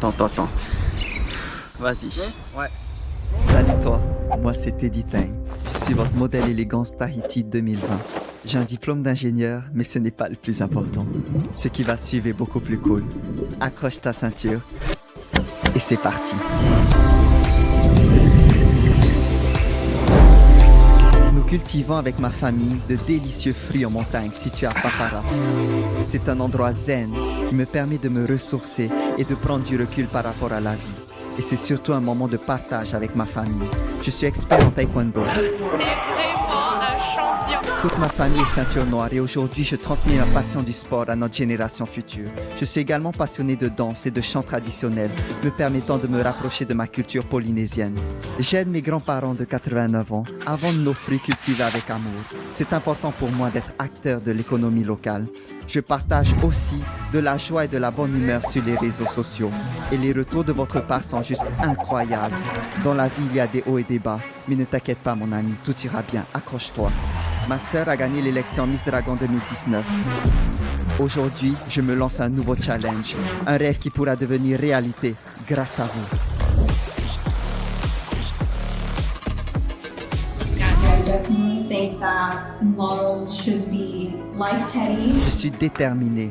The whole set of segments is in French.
attends, attends, attends. Vas-y. Ouais. Salut toi, moi c'est Teddy Tang. Je suis votre modèle élégance Tahiti 2020. J'ai un diplôme d'ingénieur, mais ce n'est pas le plus important. Ce qui va suivre est beaucoup plus cool. Accroche ta ceinture. Et c'est parti. Nous cultivons avec ma famille de délicieux fruits en montagne situés à Papara. C'est un endroit zen qui me permet de me ressourcer et de prendre du recul par rapport à la vie. Et c'est surtout un moment de partage avec ma famille. Je suis expert en taekwondo. Toute ma famille est ceinture noire et aujourd'hui je transmets ma passion du sport à notre génération future. Je suis également passionné de danse et de chant traditionnel, me permettant de me rapprocher de ma culture polynésienne. J'aide mes grands-parents de 89 ans à vendre nos fruits cultivés avec amour. C'est important pour moi d'être acteur de l'économie locale. Je partage aussi de la joie et de la bonne humeur sur les réseaux sociaux. Et les retours de votre part sont juste incroyables. Dans la vie, il y a des hauts et des bas. Mais ne t'inquiète pas, mon ami, tout ira bien. Accroche-toi. Ma sœur a gagné l'élection Miss Dragon 2019. Aujourd'hui, je me lance un nouveau challenge. Un rêve qui pourra devenir réalité grâce à vous. Je suis déterminé,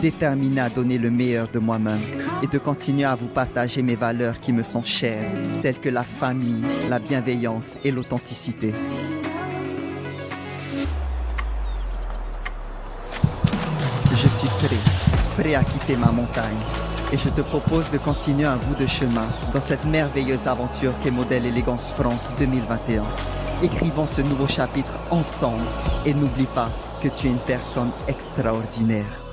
déterminé à donner le meilleur de moi-même et de continuer à vous partager mes valeurs qui me sont chères, telles que la famille, la bienveillance et l'authenticité. Je suis prêt, prêt à quitter ma montagne. Et je te propose de continuer un bout de chemin dans cette merveilleuse aventure qu'est Modèle Élégance France 2021. Écrivons ce nouveau chapitre ensemble et n'oublie pas que tu es une personne extraordinaire.